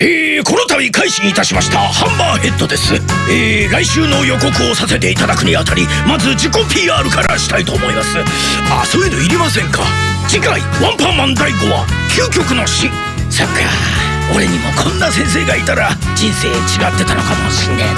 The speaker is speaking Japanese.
えー、この度開始いたしましたハンマーヘッドです。えー、来週の予告をさせていただくにあたりまず自己 PR からしたいと思います。あそういうのいりませんか？次回ワンパンマン第5話究極の死。そっか。俺にもこんな先生がいたら人生違ってたのかもしんねえな。